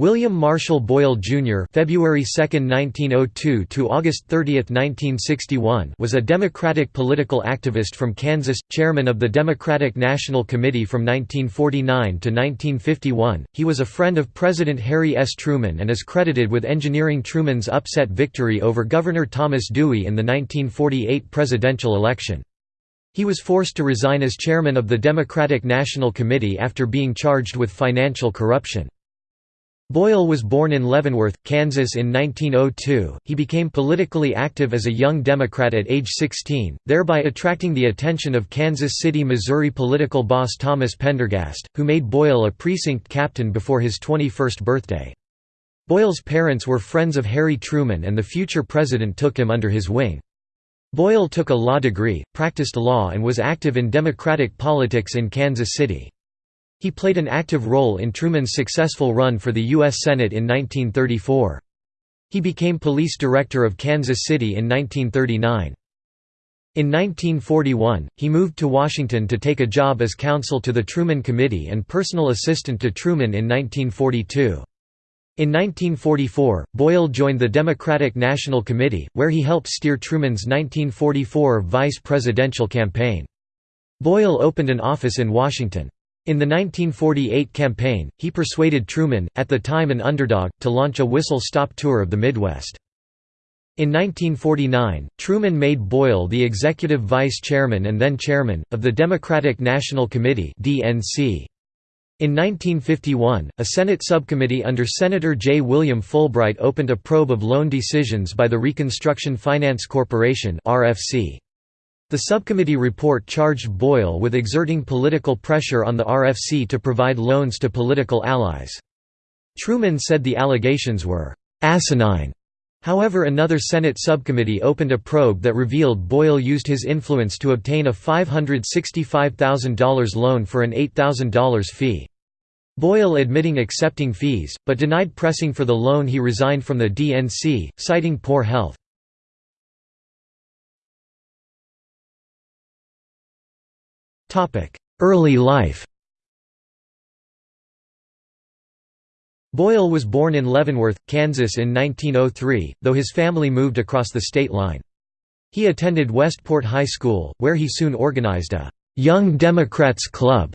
William Marshall Boyle Jr. (February 2, 1902 to August 30, 1961) was a Democratic political activist from Kansas, chairman of the Democratic National Committee from 1949 to 1951. He was a friend of President Harry S. Truman and is credited with engineering Truman's upset victory over Governor Thomas Dewey in the 1948 presidential election. He was forced to resign as chairman of the Democratic National Committee after being charged with financial corruption. Boyle was born in Leavenworth, Kansas in 1902. He became politically active as a young Democrat at age 16, thereby attracting the attention of Kansas City, Missouri political boss Thomas Pendergast, who made Boyle a precinct captain before his 21st birthday. Boyle's parents were friends of Harry Truman and the future president took him under his wing. Boyle took a law degree, practiced law and was active in Democratic politics in Kansas City. He played an active role in Truman's successful run for the U.S. Senate in 1934. He became police director of Kansas City in 1939. In 1941, he moved to Washington to take a job as counsel to the Truman Committee and personal assistant to Truman in 1942. In 1944, Boyle joined the Democratic National Committee, where he helped steer Truman's 1944 vice presidential campaign. Boyle opened an office in Washington. In the 1948 campaign, he persuaded Truman, at the time an underdog, to launch a whistle-stop tour of the Midwest. In 1949, Truman made Boyle the executive vice chairman and then chairman, of the Democratic National Committee In 1951, a Senate subcommittee under Senator J. William Fulbright opened a probe of loan decisions by the Reconstruction Finance Corporation RFC. The subcommittee report charged Boyle with exerting political pressure on the RFC to provide loans to political allies. Truman said the allegations were «asinine». However another Senate subcommittee opened a probe that revealed Boyle used his influence to obtain a $565,000 loan for an $8,000 fee. Boyle admitting accepting fees, but denied pressing for the loan he resigned from the DNC, citing poor health. Early life Boyle was born in Leavenworth, Kansas in 1903, though his family moved across the state line. He attended Westport High School, where he soon organized a «Young Democrats Club»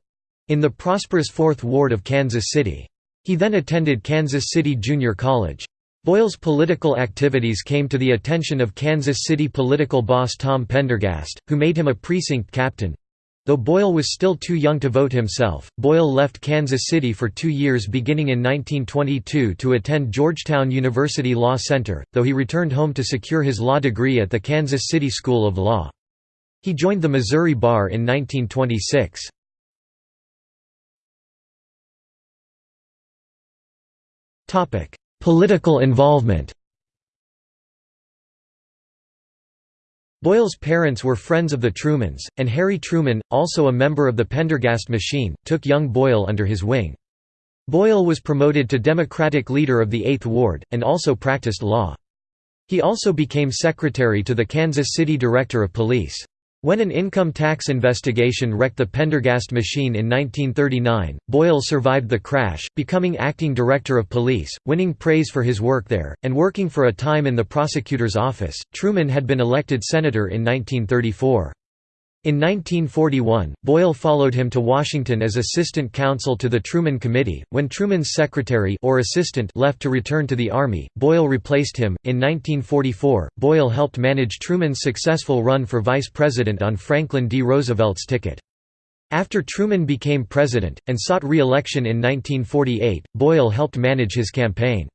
in the prosperous Fourth Ward of Kansas City. He then attended Kansas City Junior College. Boyle's political activities came to the attention of Kansas City political boss Tom Pendergast, who made him a precinct captain. Though Boyle was still too young to vote himself, Boyle left Kansas City for two years beginning in 1922 to attend Georgetown University Law Center, though he returned home to secure his law degree at the Kansas City School of Law. He joined the Missouri Bar in 1926. Political involvement Boyle's parents were friends of the Trumans, and Harry Truman, also a member of the Pendergast machine, took young Boyle under his wing. Boyle was promoted to Democratic leader of the Eighth Ward, and also practiced law. He also became secretary to the Kansas City Director of Police. When an income tax investigation wrecked the Pendergast machine in 1939, Boyle survived the crash, becoming acting director of police, winning praise for his work there, and working for a time in the prosecutor's office. Truman had been elected senator in 1934. In 1941, Boyle followed him to Washington as assistant counsel to the Truman Committee. When Truman's secretary or assistant left to return to the Army, Boyle replaced him. In 1944, Boyle helped manage Truman's successful run for vice president on Franklin D. Roosevelt's ticket. After Truman became president, and sought re-election in 1948, Boyle helped manage his campaign.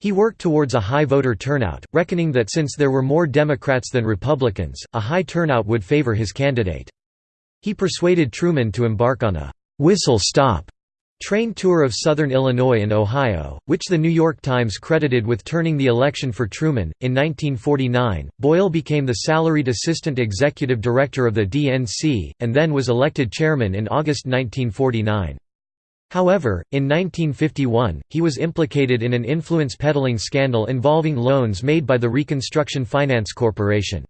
He worked towards a high voter turnout, reckoning that since there were more Democrats than Republicans, a high turnout would favor his candidate. He persuaded Truman to embark on a «whistle-stop» train tour of southern Illinois and Ohio, which the New York Times credited with turning the election for Truman. In 1949, Boyle became the salaried assistant executive director of the DNC, and then was elected chairman in August 1949. However, in 1951, he was implicated in an influence peddling scandal involving loans made by the Reconstruction Finance Corporation.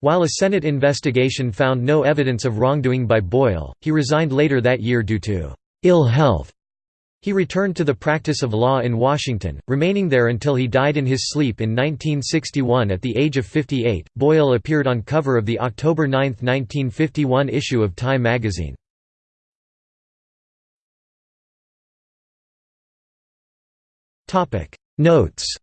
While a Senate investigation found no evidence of wrongdoing by Boyle, he resigned later that year due to ill health. He returned to the practice of law in Washington, remaining there until he died in his sleep in 1961 at the age of 58. Boyle appeared on cover of the October 9, 1951 issue of Time magazine. Topic. Notes